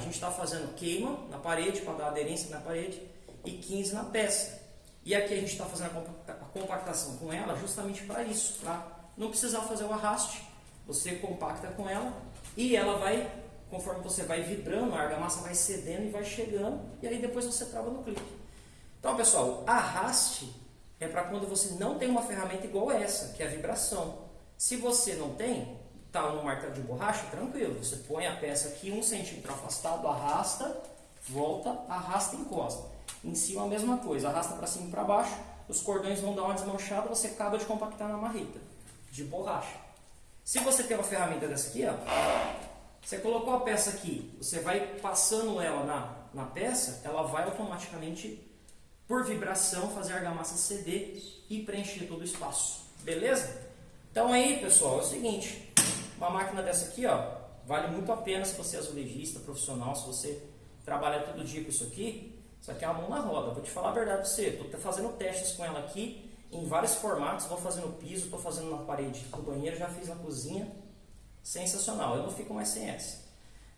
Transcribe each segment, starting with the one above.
gente está fazendo queima na parede para dar aderência na parede e 15 na peça. E aqui a gente está fazendo a compactação com ela justamente para isso, para não precisar fazer o arraste. Você compacta com ela e ela vai, conforme você vai vibrando, a argamassa vai cedendo e vai chegando e aí depois você trava no clipe. Então, pessoal, arraste é para quando você não tem uma ferramenta igual essa, que é a vibração. Se você não tem, está no martelo de borracha, tranquilo. Você põe a peça aqui um centímetro afastado, arrasta, volta, arrasta e encosta. Em cima a mesma coisa, arrasta para cima e para baixo, os cordões vão dar uma desmanchada, você acaba de compactar na marreta de borracha. Se você tem uma ferramenta dessa aqui, ó, você colocou a peça aqui, você vai passando ela na, na peça, ela vai automaticamente, por vibração, fazer a argamassa ceder e preencher todo o espaço. Beleza? Então aí, pessoal, é o seguinte, uma máquina dessa aqui, ó, vale muito a pena se você é azulejista, profissional, se você trabalha todo dia com isso aqui, isso aqui é uma mão na roda. Vou te falar a verdade para você. Estou fazendo testes com ela aqui em vários formatos. Vou fazendo no piso, estou fazendo na parede do banheiro, já fiz na cozinha. Sensacional. Eu não fico mais sem essa.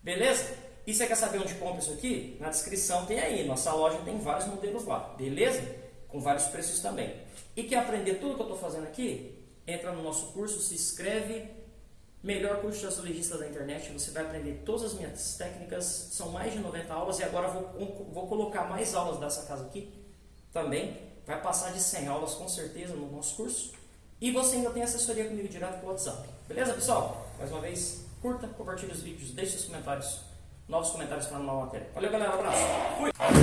Beleza? E você quer saber onde compra isso aqui? Na descrição tem aí. Nossa loja tem vários modelos lá. Beleza? Com vários preços também. E quer aprender tudo que eu estou fazendo aqui? Entra no nosso curso, se inscreve Melhor curso de azulejista da internet, você vai aprender todas as minhas técnicas, são mais de 90 aulas e agora vou, vou colocar mais aulas dessa casa aqui também. Vai passar de 100 aulas com certeza no nosso curso. E você ainda tem assessoria comigo direto pelo WhatsApp. Beleza, pessoal? Mais uma vez, curta, compartilhe os vídeos, deixe os comentários, novos comentários para a nova matéria. Valeu, galera. Um abraço. Fui!